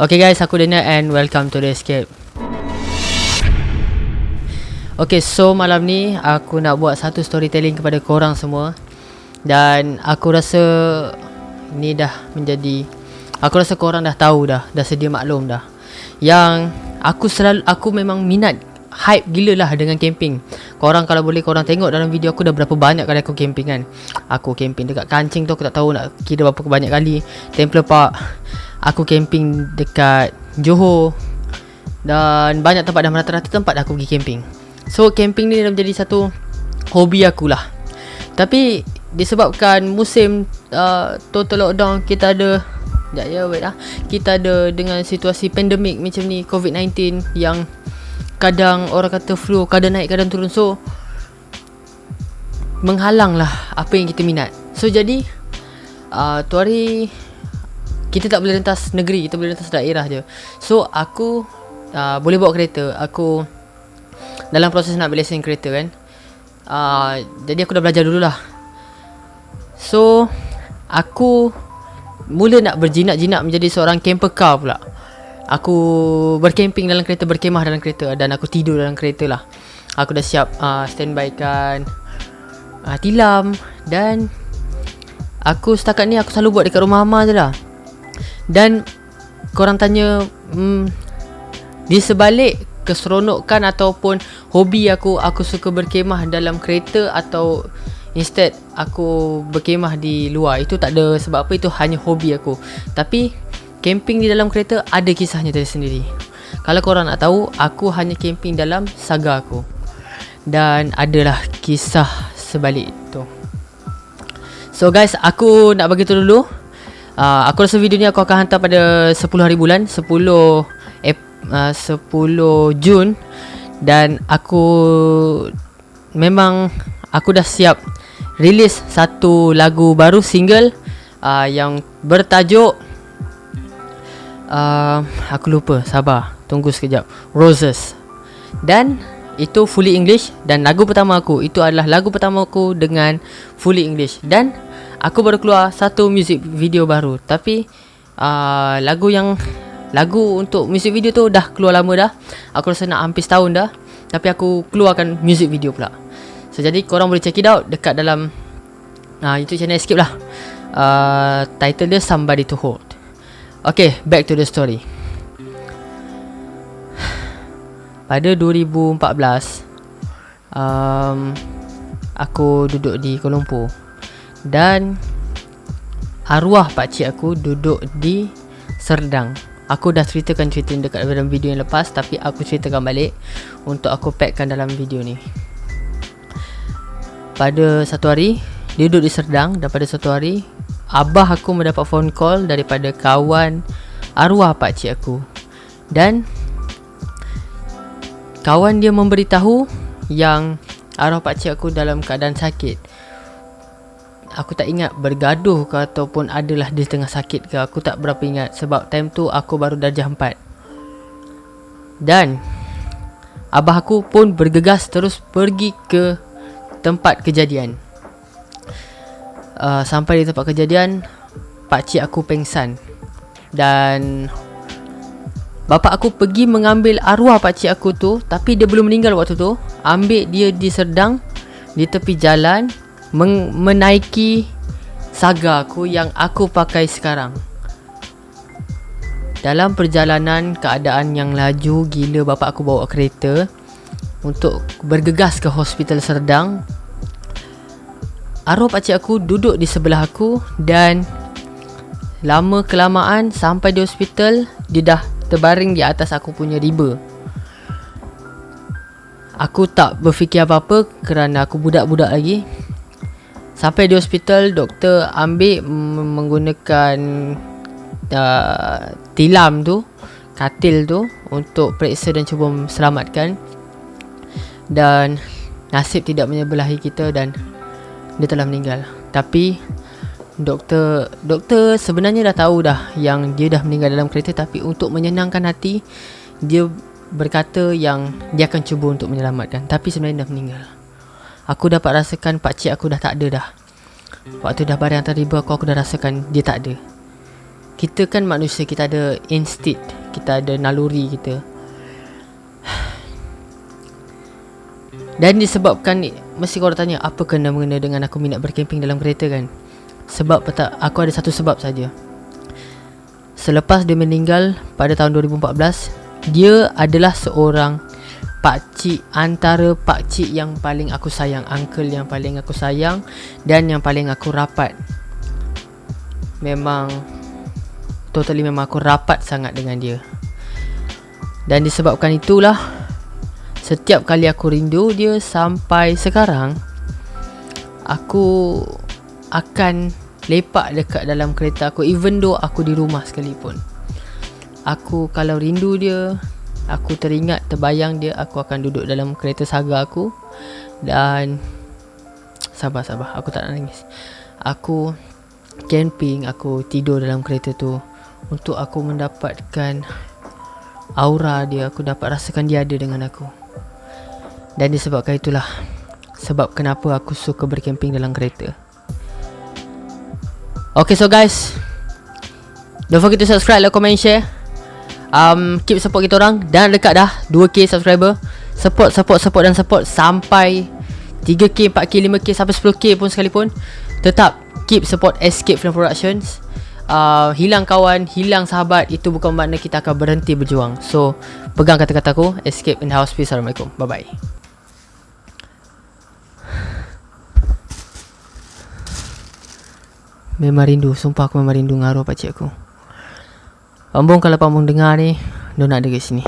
Okay guys, aku Daniel and welcome to The Escape. Okay, so malam ni aku nak buat satu storytelling kepada korang semua. Dan aku rasa ni dah menjadi Aku rasa korang dah tahu dah, dah sedia maklum dah. Yang aku selalu, aku memang minat hype gila lah dengan camping. Korang kalau boleh korang tengok dalam video aku dah berapa banyak kali aku camping kan. Aku camping dekat kancing tu aku tak tahu nak kira berapa banyak kali. Temple Park Aku camping dekat Johor Dan banyak tempat dah rata-rata tempat aku pergi camping. So camping ni dah menjadi satu hobi aku lah. Tapi disebabkan musim uh, total lockdown kita ada Sekejap ya wait lah Kita ada dengan situasi pandemik macam ni COVID-19 Yang kadang orang kata flu kadang naik kadang turun. So menghalang lah apa yang kita minat. So jadi uh, tu hari kita tak boleh rentas negeri kita boleh rentas daerah je. So aku uh, boleh bawa kereta. Aku dalam proses nak ambil lesen kereta kan. Uh, jadi aku dah belajar dulu lah so aku mula nak berjinak-jinak menjadi seorang camper car pula Aku berkemping dalam kereta, berkemah dalam kereta dan aku tidur dalam kereta lah. Aku dah siap uh, standby kan uh, tilam dan aku setakat ni aku selalu buat dekat rumah Mama je lah. Dan korang tanya hmm, di sebalik keseronokan ataupun hobi aku, aku suka berkemah dalam kereta atau instead aku berkemah di luar. Itu tak ada sebab apa, itu hanya hobi aku. Tapi Camping di dalam kereta ada kisahnya tersendiri. Kalau korang nak tahu Aku hanya camping dalam saga aku. Dan adalah kisah sebalik itu So guys aku nak bagi tu dulu. Uh, Aku rasa video ni aku akan hantar pada 10 hari bulan 10 eh, uh, 10 Jun. Dan aku Memang Aku dah siap Release satu lagu baru single uh, Yang bertajuk uh, Aku lupa. Sabar. Tunggu sekejap. Roses. Dan Itu fully English Dan lagu pertama aku. Itu adalah lagu pertama aku Dengan Fully English. Dan Aku baru keluar Satu music video baru. Tapi uh, Lagu yang Lagu untuk music video tu Dah keluar lama dah. Aku rasa nak hampir setahun dah. Tapi aku keluarkan music video pula. So jadi korang boleh check it out Dekat dalam uh, YouTube channel Escape lah. Uh, Title dia Somebody to Hold Okay, back to the story. Pada 2014, um, aku duduk di Kuala Lumpur dan arwah pakcik aku duduk di Serdang. Aku dah ceritakan cerita dekat dalam video yang lepas tapi aku ceritakan balik untuk aku packkan dalam video ni. Pada satu hari, dia duduk di Serdang dan pada satu hari Abah aku mendapat phone call daripada kawan arwah pak cik aku. Dan Kawan dia memberitahu yang arwah pak cik aku dalam keadaan sakit. Aku tak ingat bergaduh ke ataupun adalah dia tengah sakit ke Aku tak berapa ingat sebab time tu aku baru darjah 4 Dan Abah aku pun bergegas terus pergi ke tempat kejadian uh, Sampai di tempat kejadian Pakcik aku pengsan. Dan Bapa aku pergi mengambil arwah pakcik aku tu Tapi dia belum meninggal waktu tu. Ambil dia di Serdang Di tepi jalan men- Menaiki Saga aku yang aku pakai sekarang. Dalam perjalanan keadaan yang laju Gila bapa aku bawa kereta Untuk bergegas ke hospital Serdang Arwah pakcik aku duduk di sebelah aku dan lama kelamaan sampai di hospital dia dah terbaring di atas aku punya riba. Aku tak berfikir apa-apa kerana aku budak-budak lagi. Sampai di hospital doktor ambil menggunakan uh, tilam tu, katil tu untuk periksa dan cuba selamatkan. Dan nasib tidak menyebelahi kita dan dia telah meninggal. Tapi doktor doktor sebenarnya dah tahu dah yang dia dah meninggal dalam kereta. Tapi untuk menyenangkan hati dia berkata yang dia akan cuba untuk menyelamatkan. Tapi sebenarnya dah meninggal. Aku dapat rasakan pak cik aku dah tak ada dah. Waktu dah barang riba aku aku dah rasakan dia tak ada. Kita kan manusia Kita ada instinct Kita ada naluri kita. Dan disebabkan Mesti korang tanya Apa kena mengena dengan aku minat berkemping dalam kereta kan? Sebab tak Aku ada satu sebab saja. Selepas dia meninggal Pada tahun 2014 Dia adalah seorang Pakcik Antara pakcik yang paling aku sayang Uncle yang paling aku sayang Dan yang paling aku rapat. Memang Totally memang aku rapat sangat dengan dia. Dan disebabkan itulah Setiap kali aku rindu dia sampai sekarang Aku akan lepak dekat dalam kereta aku Even though aku di rumah sekalipun. Aku kalau rindu dia Aku teringat terbayang dia Aku akan duduk dalam kereta saga aku. Dan Sabar sabar aku tak nak nangis. Aku camping Aku tidur dalam kereta tu untuk aku mendapatkan aura dia aku dapat rasakan dia ada dengan aku dan disebabkan itulah sebab kenapa aku suka berkemping dalam kereta Okay so guys Don't forget to subscribe, like, comment, share um, Keep support kita orang Dan dekat dah 2k subscriber Support, support, support dan support Sampai 3k, 4k, 5k Sampai 10k pun sekalipun Tetap keep support Escape Film Productions uh, hilang kawan, hilang sahabat itu bukan makna kita akan berhenti berjuang. So, pegang kata-kata aku, escape in house. Peace. Assalamualaikum. Bye-bye. Memang rindu, sumpah aku memang rindu ngaruh pakcik aku. Pambung kalau pambung dengar ni, dia nak ada sini.